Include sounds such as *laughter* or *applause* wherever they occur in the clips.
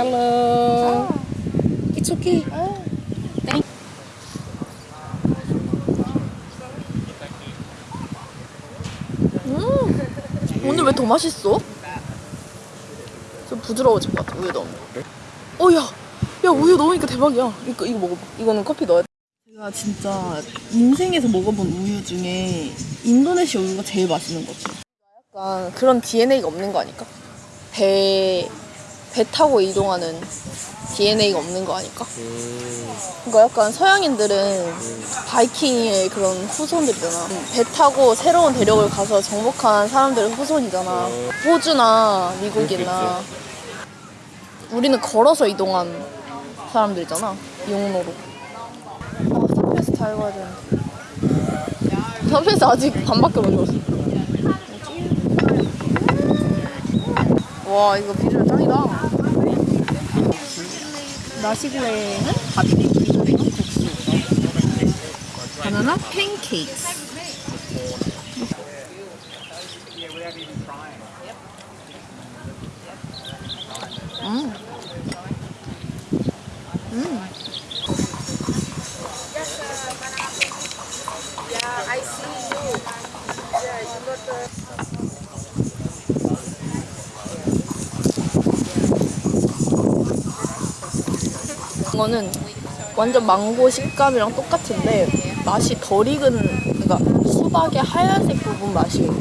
Hello. It's okay. Thank. 음. 오늘 왜 더 맛있어? 좀 부드러워진 것 같아 우유 넣으면. 어, 야, 야 우유 넣으니까 대박이야. 이거 이거 먹어봐. 이거는 커피 넣어야 돼. 제가 진짜 인생에서 먹어본 우유 중에 인도네시아 우유가 제일 맛있는 것 같아요. 약간 그런 DNA가 없는 거 아닐까? 배, 배 타고 이동하는 DNA가 없는 거 아닐까? 그러니까 약간 서양인들은 바이킹의 그런 후손들이잖아. 배 타고 새로운 대륙을 가서 정복한 사람들의 후손이잖아. 호주나 미국이나. 우리는 걸어서 이동한 사람들이잖아. 용로로. 아, 서페이스 다 읽어야 되는데. 서페이스 아직 반밖에 못 읽었어. 와, 이거 비주얼 짱이다. 밥이 미소랭은 국수. 바나나 팬케이크. 이거는 완전 망고 식감이랑 똑같은데 맛이 덜 익은 그러니까 수박의 하얀색 부분 맛이에요.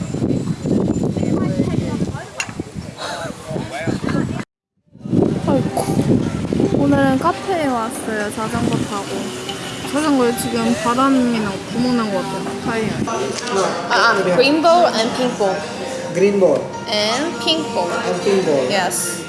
아이고. 오늘은 카페에 왔어요. 자전거 타고. 자전거에 지금 바람이 나고 구멍 난 것 같아요. 타이어. 아, 아 green ball and pink ball Green ball and pink ball and pink ball. yes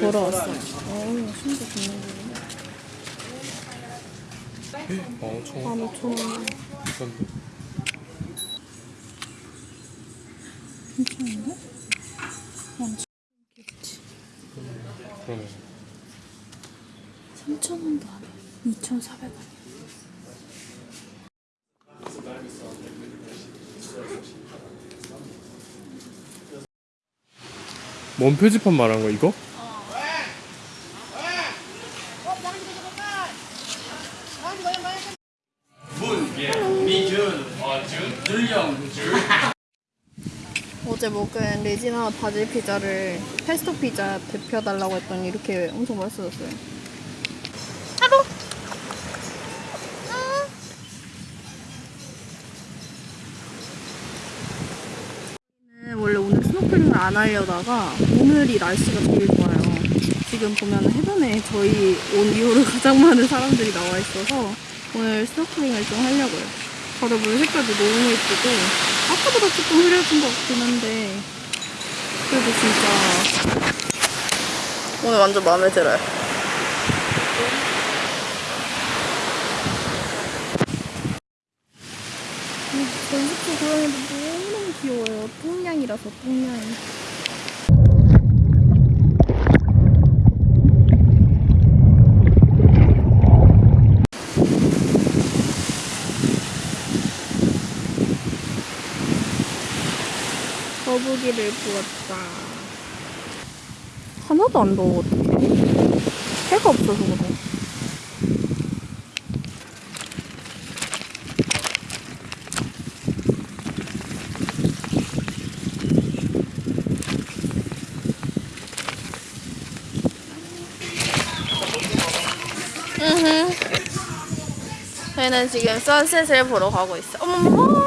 거 보러 왔어요 어 심지어 기념품 어, 총 15,000원 비싼데. 괜찮은데? 그러네. 3,000원도 안 해. 2,400원. 뭔 표지판 말한 거 이거? 레지나 바질 피자를 페스토 피자 데펴달라고 했더니 이렇게 엄청 맛있어졌어요. 하루! 네, 원래 오늘 스노클링을 안 하려다가 오늘이 날씨가 제일 좋아요. 지금 보면 해변에 저희 온 이후로 *laughs* 가장 많은 사람들이 나와 있어서 오늘 스노클링을 좀 하려고요. 바다 물 색깔도 너무 예쁘고 아까보다 조금 흐려진 것 같긴 한데 그래도 진짜 오늘 완전 마음에 들어요. 저희 숙소 고양이도 너무너무 귀여워요. 똥냥이라서 똥냥 이. 거북이를 부었다. 하나도 안 더워, 어떡해. 해가 없어서 그래. 저희는 지금 선셋을 보러 가고 있어. 어머머머.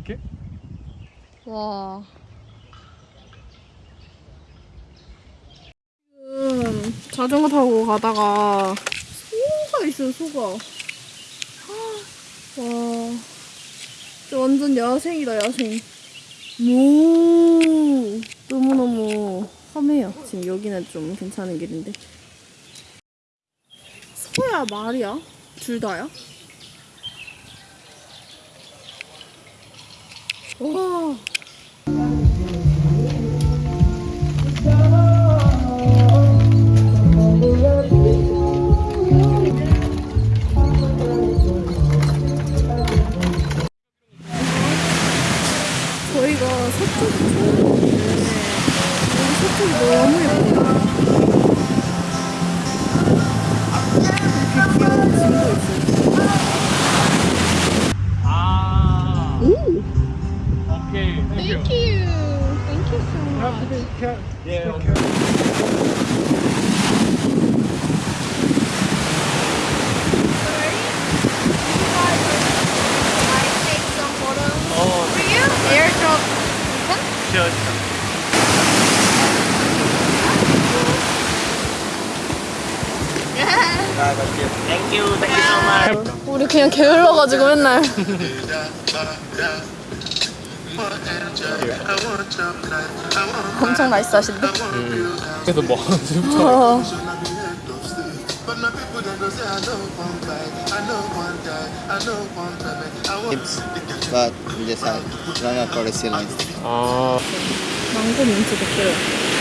이렇게? 와. 지금 자전거 타고 가다가 소가 있어요, 소가. 와. 진짜 완전 야생이다, 야생. 오. 너무너무 험해요. 지금 여기는 좀 괜찮은 길인데. 소야, 말이야? 둘 다야? 와. Ah. Ooh. Okay, thank, you. you. Thank you so much. Yeah. 그냥 게을러가지고 맨날. 엄청 나이스 하신데? 그래서 뭐 어. tips, but we just had run out for the sea lines. 아, 망고 민트 댓글.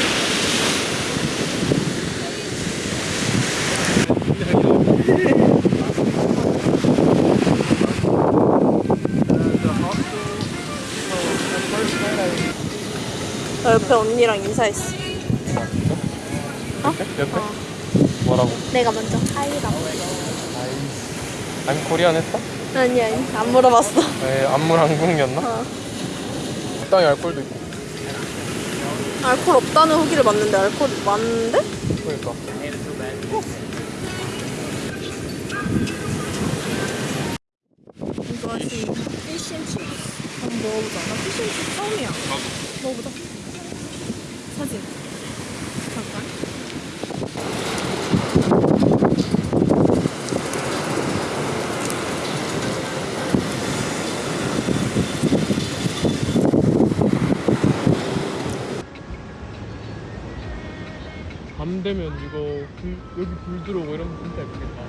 나 옆에 언니랑 인사했어. 옆에? 뭐라고? 내가 먼저 하이라고. 아니 코리안 했어? 아니 아니 안 물어봤어. 에 안물 한국이었나? 어. 적당히 알콜도 있고. 알코올 없다는 후기를 봤는데 알코올 많은데? 그러니까. 이거 지금 피쉬앤칩 한번 먹어보자. 나 피쉬앤칩 처음이야. 먹어보자. 사진. 잠깐. 밤 되면 이거 불, 여기 불 들어오고 이러면 진짜 예쁘겠다.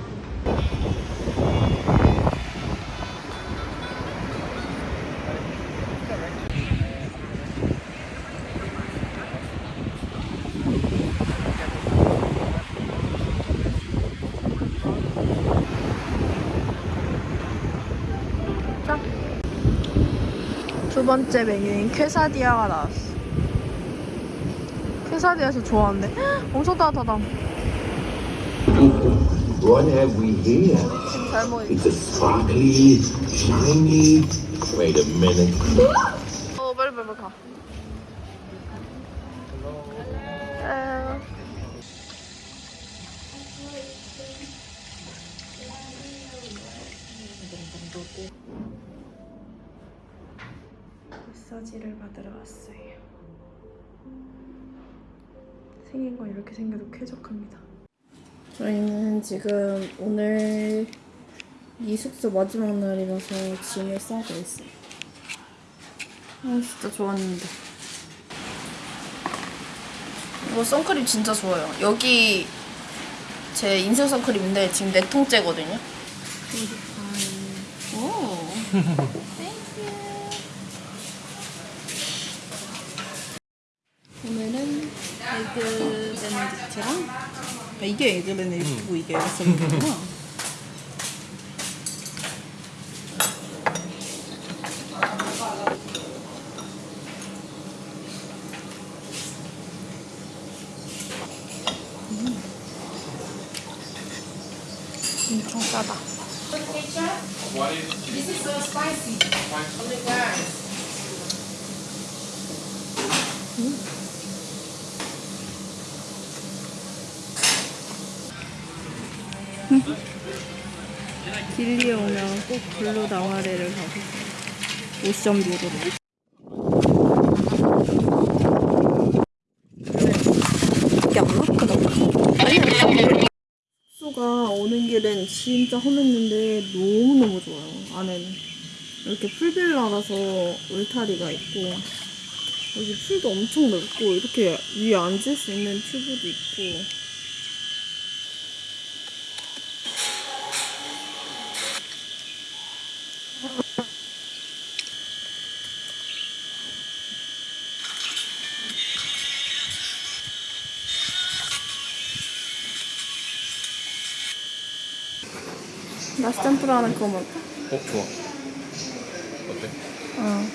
두 번째 메뉴인 퀘사디아가 나왔어. 퀘사디아에서 좋아하는데 헉, 엄청 따뜻하다. What have we here? It's a sparkly, shiny. Wait a minute. 어 빨리 빨리 빨리 가. 에, 마사지를 받으러 왔어요. 생긴 건 이렇게 생겨도 쾌적합니다. 저희는 지금 오늘 이 숙소 마지막 날이라서 짐을 싸고 있어요. 아 진짜 좋았는데. 이거 선크림 진짜 좋아요. 여기 제 인생 선크림인데 지금 네 통째거든요. 오. *laughs* 오늘은 에그 베네딕트랑 아, 이게 에그 베네딕트고 이게 샐러드구나. *laughs* 길리에 오면 꼭 블루 나와레를 가고 안 맞거든. 숙소가 오는 길엔 진짜 험했는데 너무너무 좋아요. 안에는. 이렇게 풀빌라라서 울타리가 있고 여기 풀도 엄청 넓고 이렇게 위에 앉을 수 있는 튜브도 있고 짬뿌라 하는 그거 먹을까? 어 좋아. 어때? 어.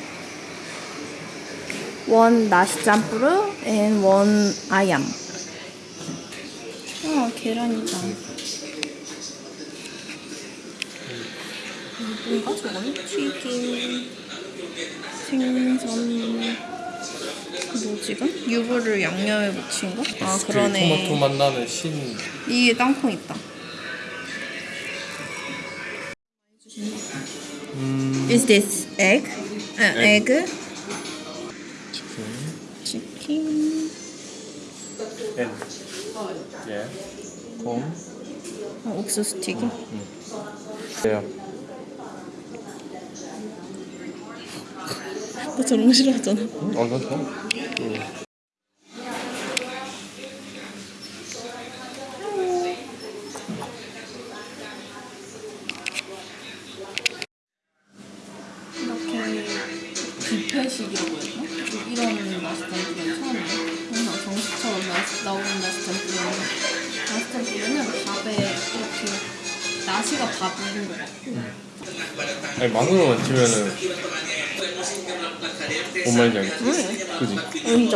원 나시 짬뿌르 and 원 아얌. 어, 계란이다. 뭔가 저거는? 튀김, 생선, 뭐 지금? 유부를 양념에 묻힌 거? 아, 그러네. 토마토 맛 나는 신. 이게 땅콩 있다. Is this egg? 아, Egg. egg? 치킨. 엔. 예. 콩. 어, 옥수수 튀김. 예. 너 저런 거 싫어하잖아. 어, 나 좋아.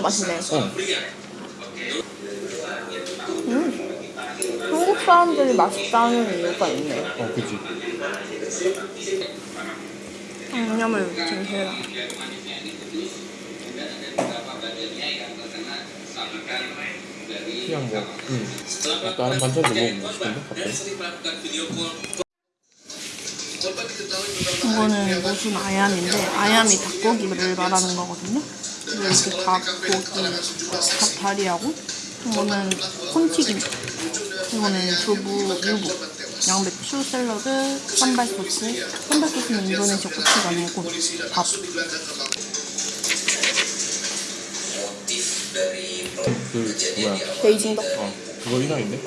맛있네. 어. 한국 사람들이 맛있다는 이유가 있네. 어 그지. 양념을 좀 해라. 그냥 뭐. 응. 뭐 다른 반찬도 먹고 싶은데 갑자기. 이거는 무슨 아얌인데 아얌이 닭고기를 말하는 거거든요. 이렇게 닭 고기, 닭 다리하고 이거는 콘튀김, 이거는 두부, 유부, 양배추 샐러드, 산발 소스. 산발 소스는 인도네시아 고추가 아니고 밥. 그 뭐야? 베이징 덕. 어 그거 이상인데?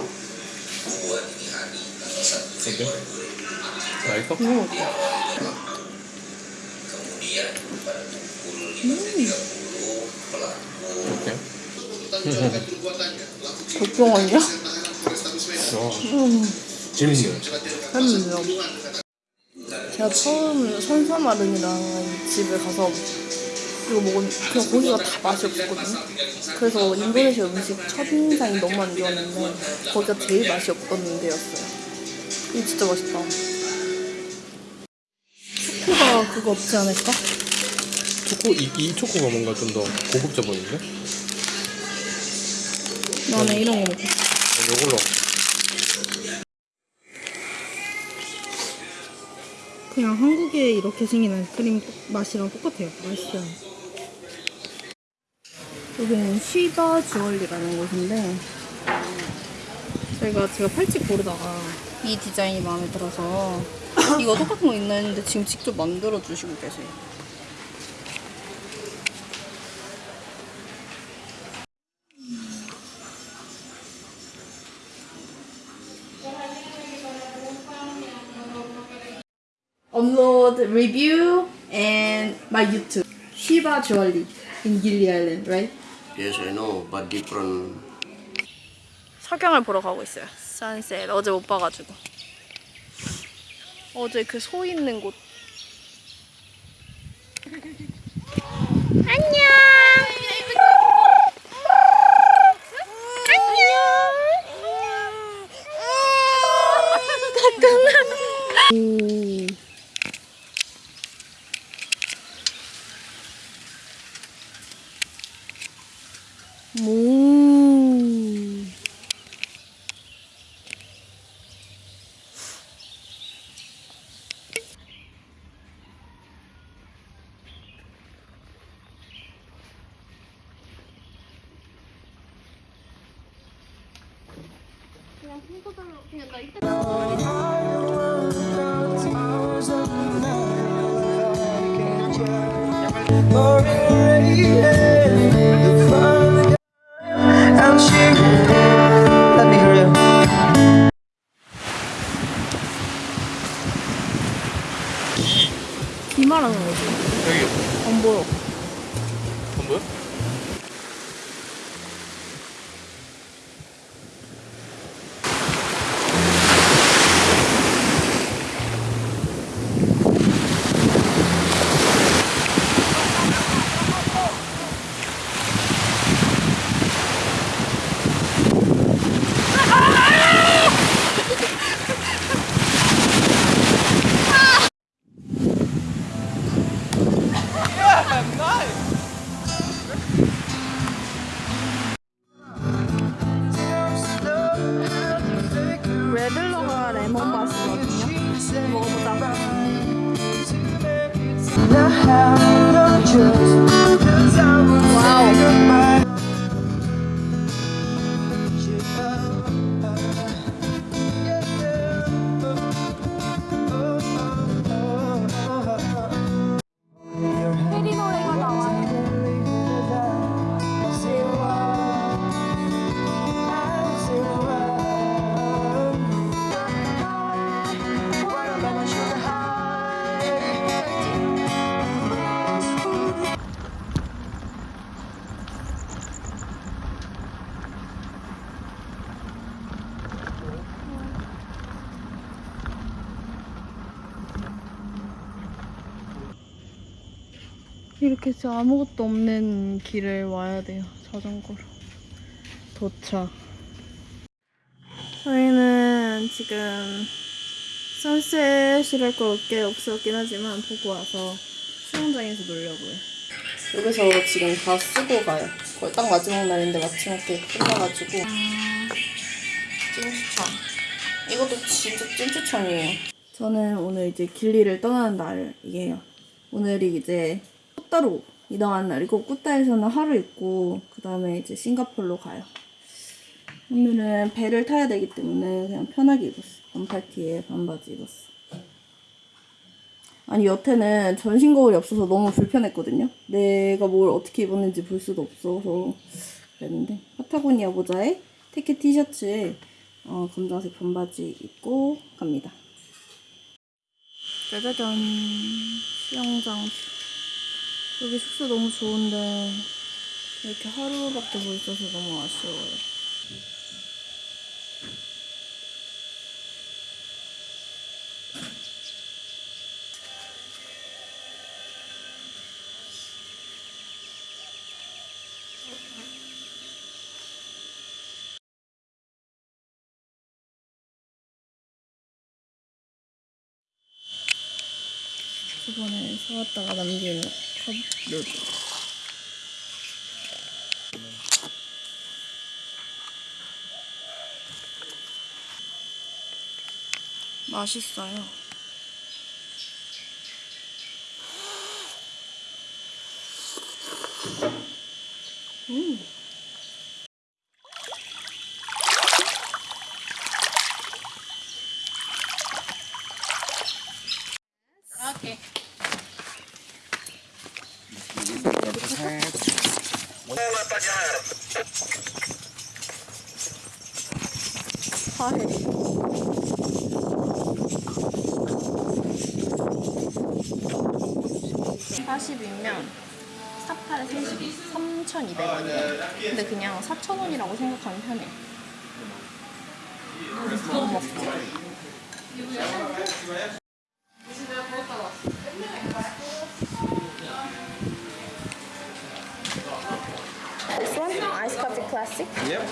어때? 맛있어? 이거 먹자. 어때? 고병 아니야? 어. 재밌네. 했는데요. 제가 처음 선사마른이라는 집을 가서 이거 먹은 그냥 고기가 다 맛이 없었거든요. 그래서 인도네시아 음식 첫인상이 너무 안 좋았는데 거기가 제일 맛이 없던 데였어요. 이거 진짜 맛있다. 초코가 그거 없지 않을까? 초코 이, 이 초코가 뭔가 좀 더 고급져 보이는데? 나는 이런 거 먹고 어, 이걸로. 그냥 한국에 이렇게 생긴 아이스크림 맛이랑 똑같아요. 맛있어요. 여기는 시바 주얼리라는 곳인데 저희가 제가 팔찌 고르다가 이 디자인이 마음에 들어서 이거 똑같은 거 있나 했는데 지금 직접 만들어 주시고 계세요. Upload review and my YouTube. Shiba Jewelry in Gili Island, right? Yes, I know, but different. 석양을 보러 가고 있어요. sunset. 어제 못 봐가지고. 어제 그 소 있는 곳. 안녕. 안 이렇게 진짜 아무것도 없는 길을 와야 돼요. 자전거로. 도착. 저희는 지금 선셋이랄 게 없었긴 하지만 보고 와서 수영장에서 놀려고요. 여기서 지금 다 쓰고 가요. 거의 딱 마지막 날인데 마침 이렇게 끝나가지고. 찐추천. 이것도 진짜 찐추천이에요. 저는 오늘 이제 길리를 떠나는 날이에요. 오늘이 이제 꾸따로 이동하는 날이고 꾸따에서는 하루 있고 그 다음에 이제 싱가포르로 가요. 오늘은 배를 타야 되기 때문에 그냥 편하게 입었어. 반팔티에 반바지 입었어. 아니 여태는 전신 거울이 없어서 너무 불편했거든요. 내가 뭘 어떻게 입었는지 볼 수도 없어서 그랬는데 파타고니아 모자에 테케 티셔츠에 어, 검정색 반바지 입고 갑니다. 짜자잔 수영장 여기 숙소 너무 좋은데 이렇게 하루밖에 못 있어서 너무 아쉬워요. 저번에 사왔다가 남긴 컵 누드. 맛있어요. 음. 화해. (40이면) 사팔에 32, 3,200원이에요. 근데 그냥 4,000원이라고 생각하면 편해. 뭐 먹지? Yep.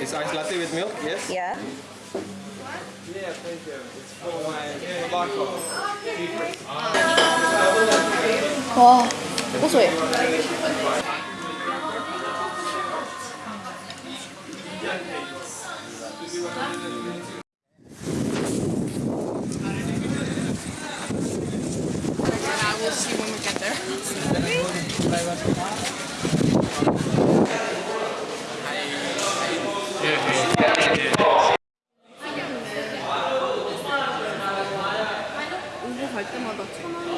It's iced latte with milk, yes? Yeah. Yeah, thank you. It's for my vodka. Wow. What's it? もどっちでい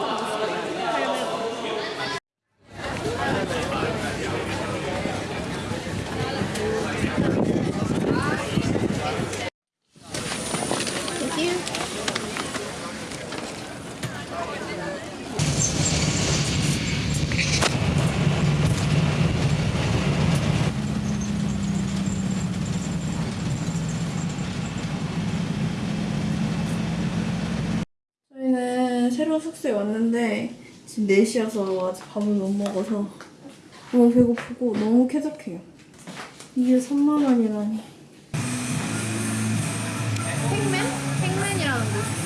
지금 4시여서 아직 밥을 못 먹어서 너무 배고프고 너무 쾌적해요. 이게 3만 원이라니. 팩맨? 팩맨이라는 곳.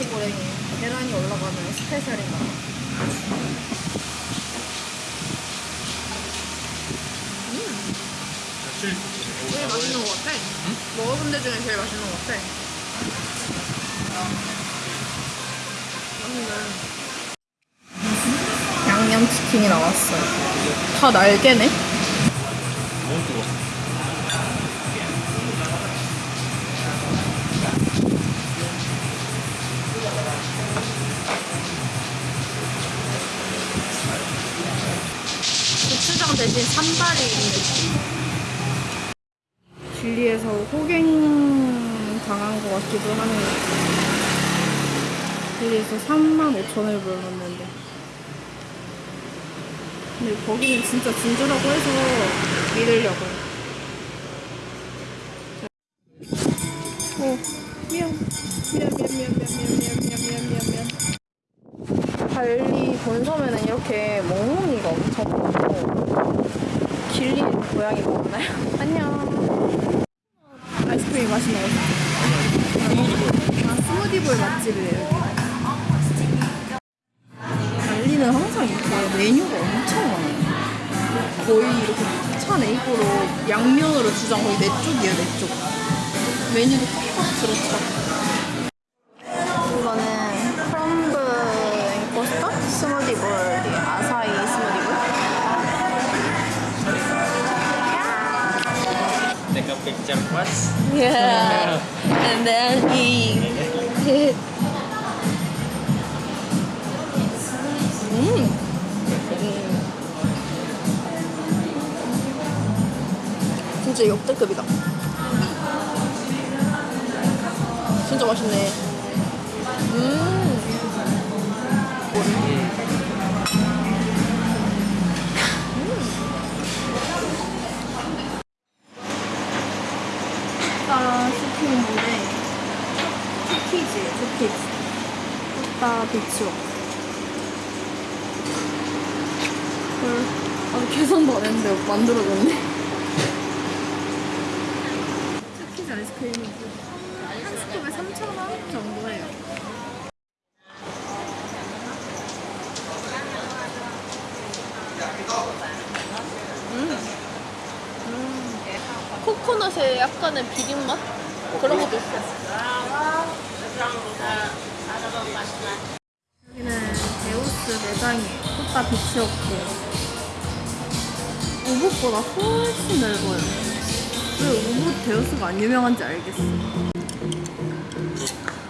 나시고랭이 계란이 올라가면 스페셜인가 봐. 제일 맛있는 것 같아. 먹어본 데 중에 제일 맛있는 것 같아. 맛있네. 양념치킨이 나왔어요. 다 날개네? 진리에서 호갱 당한 것 같기도 하네요. 진리에서 3만 5천을 벌었는데. 근데 거기는 진짜 진주라고 해서 믿으려고요. 고양이 먹나요? 안녕. 아이스크림 맛이 나요? 아 스무디볼 맛집이래요. 발리는 항상 이렇게 메뉴가 엄청 많아요. 거의 이렇게 차 네이버로 양면으로 주장 거의 네 쪽이에요 네쪽. 메뉴도 꽉꽉 들어차 호따 비치워. 헐, 아직 계산도 안 했는데 만들어졌네. *laughs* 쿠키즈 아이스크림이 한 스쿱에 3,000원 정도예요. 코코넛에 약간의 비린 맛? 그런 것도 있어. 여기는 데우스 매장이에요. 호따 비치였고. 우붓보다 훨씬 넓어요. 왜 우붓 데우스가 안 유명한지 알겠어.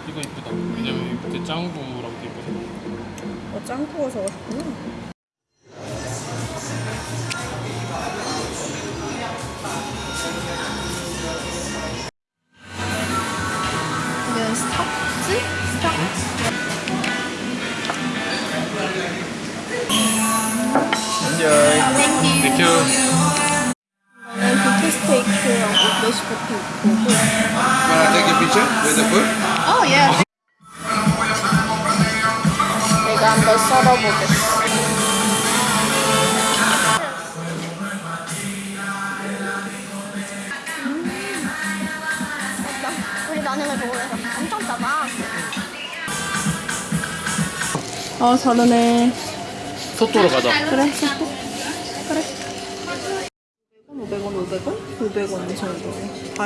이거 이쁘다. 왜냐면 이 밑에 짱구랑 이쁘잖아. 어, 짱구가 적었구나. ice cooking. Wanna take a picture with the food? Oh yeah. 내가 한번 썰어보겠어. 우리 나는 먹으면서 엄청 짜다. 어, 저러네. 토토로 가자. 그래.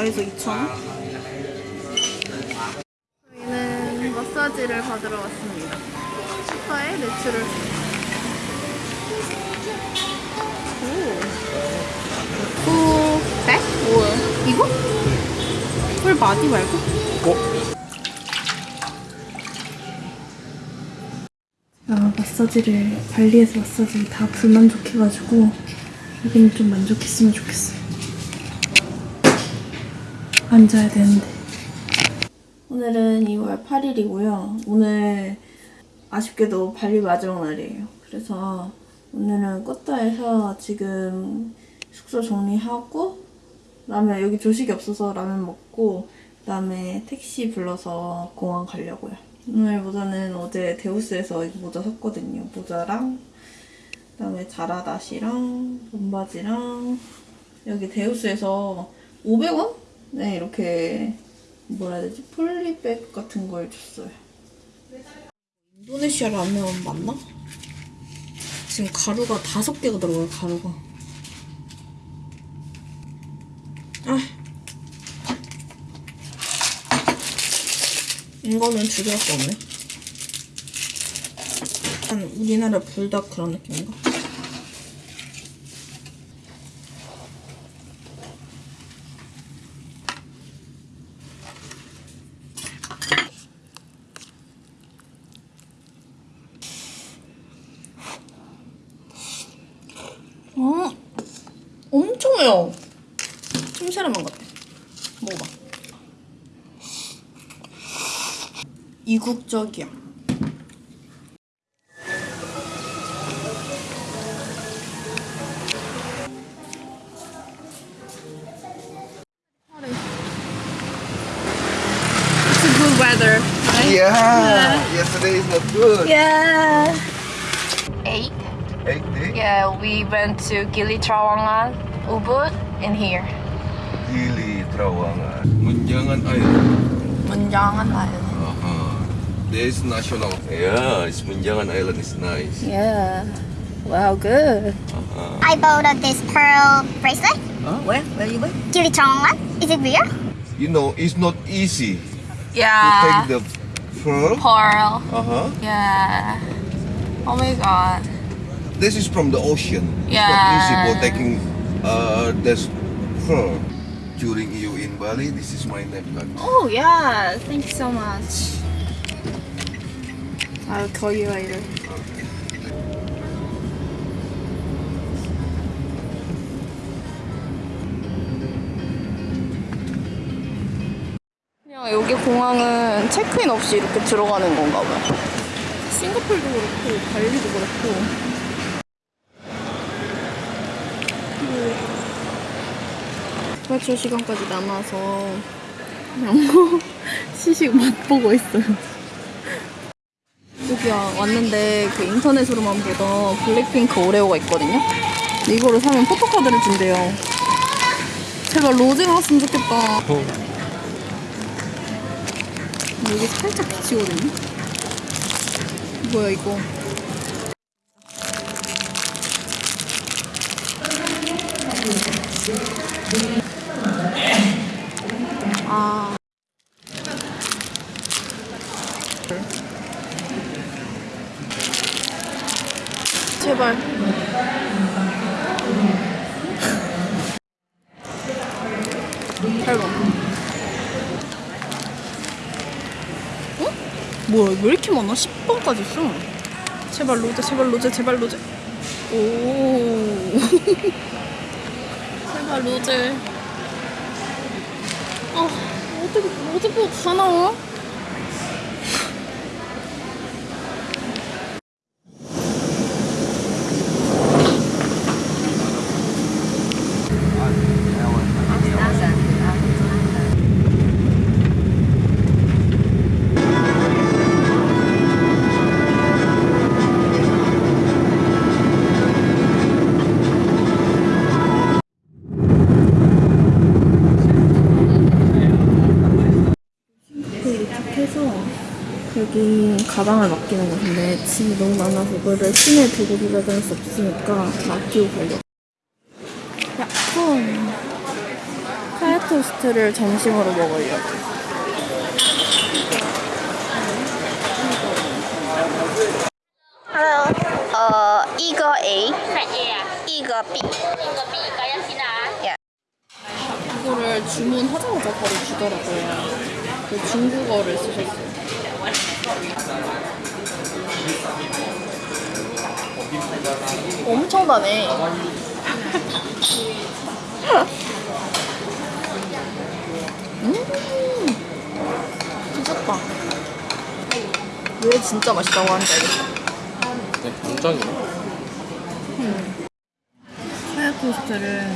12,000원이고 다 해서 2,000원? 저희는 마사지를 받으러 왔습니다 스파의 natural 오. 오. back? 뭐야? 이거? full body 말고? 아, 마사지를 발리에서 마사지 다 불만족해가지고 여기는 좀 만족했으면 좋겠어요. 앉아야 되는데. 오늘은 2월 8일이고요. 오늘 아쉽게도 발리 마지막 날이에요. 그래서 오늘은 꽃다에서 지금 숙소 정리하고 라면 여기 조식이 없어서 라면 먹고 그 다음에 택시 불러서 공항 가려고요. 오늘 모자는 어제 데우스에서 이 모자 샀거든요. 모자랑 그 다음에 자라다시랑 몸바지랑 여기 데우스에서 500원? 네 이렇게 뭐라 해야 되지? 폴리백 같은 걸 줬어요. 인도네시아 라면 맞나? 지금 가루가 다섯 개가 들어가요 가루가. 아. 이거는 두 개밖에 없네. 약간 우리나라 불닭 그런 느낌인가? 이국적이야. It's a good weather, right? Yeah. Yesterday is not good. Yeah. Eight. Eight day. Yeah, we went to Gili Trawangan, Ubud, and here. Gili Trawangan. Munjangan Island. Munjangan Island. This national. Yeah, it's Munjangan Island is nice. Yeah. Wow, good. I bought uh, this pearl bracelet. Where? Where you went? Gili Trawangan. Is it real? You know, it's not easy Yeah. to Yeah. take the pearl. Pearl. Uh-huh. Yeah. Oh my god. This is from the ocean. Yeah. It's not easy for taking uh, this pearl. During you in Bali, this is my necklace. Oh yeah. Thank you so much. I'll call you later. 그냥 여기 공항은 체크인 없이 이렇게 들어가는 건가 봐요. 싱가폴도 그렇고 발리도 그렇고. 외출 시간까지 남아서 그냥 뭐 *laughs* 시식 맛보고 있어요. 여기야 왔는데 그 인터넷으로만 보던 블랙핑크 오레오가 있거든요. 이거를 사면 포토카드를 준대요. 제발 로제 나왔으면 좋겠다. 여기 살짝 비치거든요. 뭐야 이거? 아. 제발. 잘 봐. 어? 뭐야, 왜 이렇게 많아? 10번까지 있어. 제발 로제, 제발 로제, 제발 로제. 오. *laughs* 제발 로제. 아, 어떻게, 어떻게 다 나와? 가방을 맡기는 곳인데 짐이 너무 많아서 그거를 시내에 두고 돌아다닐 수 없으니까 맡기고 가려고 약품 하얗 토스트를 점심으로 먹으려고. Hello. Uh, 이거 A. 이거 B. 이거를 주문하자마자 바로 주더라고요. 그 중국어를 쓰셨어요. 엄청나네. 음, 미쳤다. 왜 진짜 맛있다고 하는지 알겠다. 굉장히. 하얗 토스트를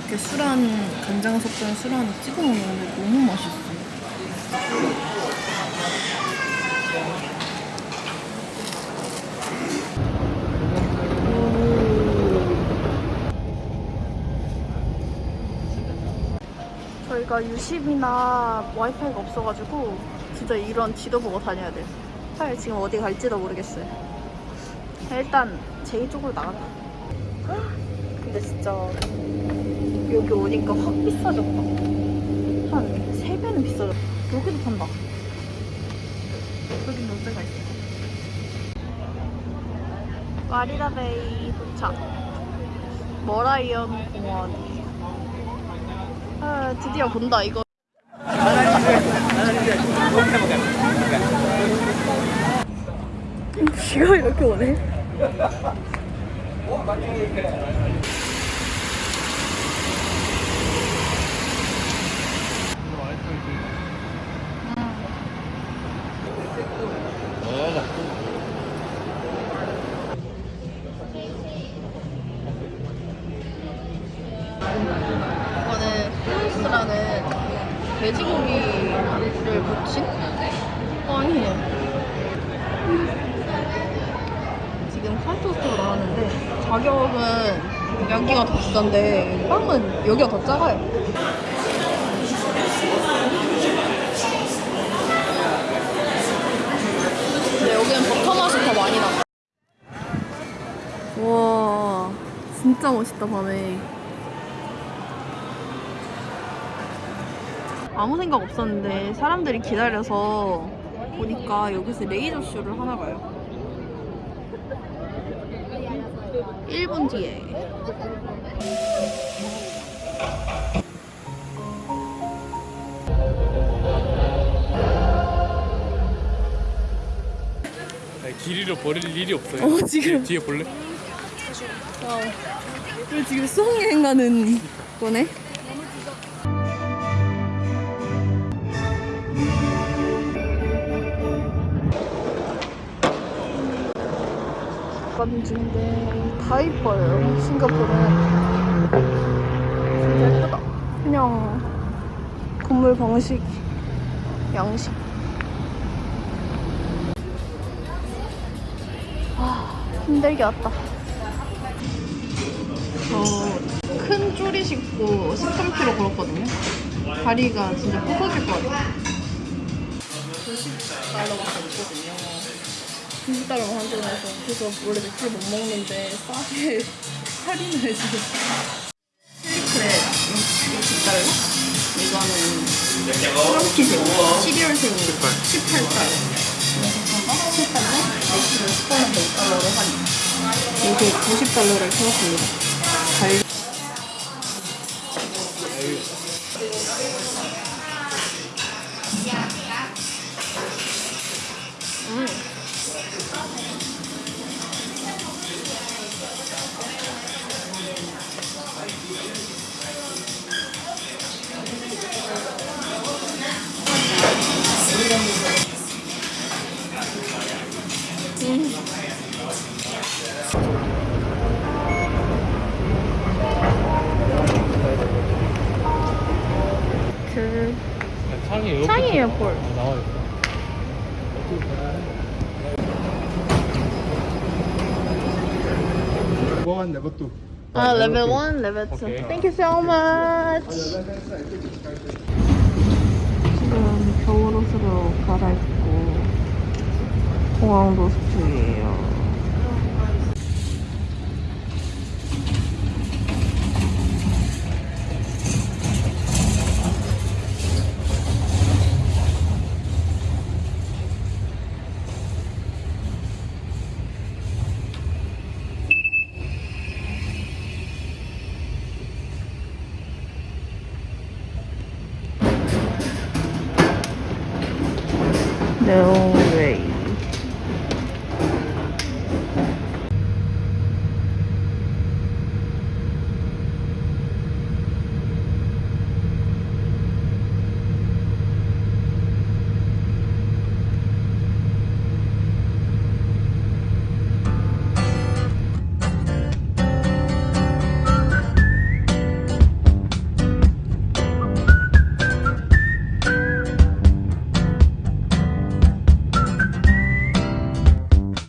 이렇게 술안 간장 섞은 술안에 찍어 먹는데 너무 맛있어. 저희가 유심이나 와이파이가 없어가지고 진짜 이런 지도 보고 다녀야 돼요. 사실 지금 어디 갈지도 모르겠어요. 일단 제이 쪽으로 나간다. 근데 진짜 여기 오니까 확 비싸졌다. 한 3배는 비싸졌다. 여기도 판다. 여긴 롯데가 있어. 마리라베이 도착. 머라이언 공원. 아, 드디어 본다, 이거. 비가 이렇게 오네. 이거는 후무스라는 돼지고기를 무친 빵이에요. 지금 카이토스트가 나왔는데 가격은 여기가 더 비싼데 빵은 여기가 더 작아요. 근데 여기는 버터 맛이 더 많이 나. 와 진짜 멋있다 밤에. 아무 생각 없었는데 사람들이 기다려서 보니까 여기서 레이저 쇼를 하나 봐요. 1분 뒤에. 길이로 버릴 일이 없어요. 어, 지금. 뒤에, 뒤에 볼래? 와. 우리 지금 수학여행 가는 거네? 가는 중인데 다 이뻐요 싱가포르는 진짜 예쁘다 그냥 건물 방식 양식 아 힘들게 왔다 저 큰 쪼리 신고 13kg 걸었거든요. 다리가 진짜 부서질 것 같아요. 90달러 밖에 없거든요. 90달러만 환전해서 그래서 원래 맥주를 못 먹는데 싸게 *laughs* 할인을 해주고 칠리크랩 60달러? 이거는 프랑키생 12월생 18달러 18달러? 맥주를 스폰은 100달러로 할인 이렇게 90달러를 태웠습니다. 레벨 1, 레벨 2. 오케이. Thank you so much. 지금 겨울 옷으로 갈아입고 공항 중이에요.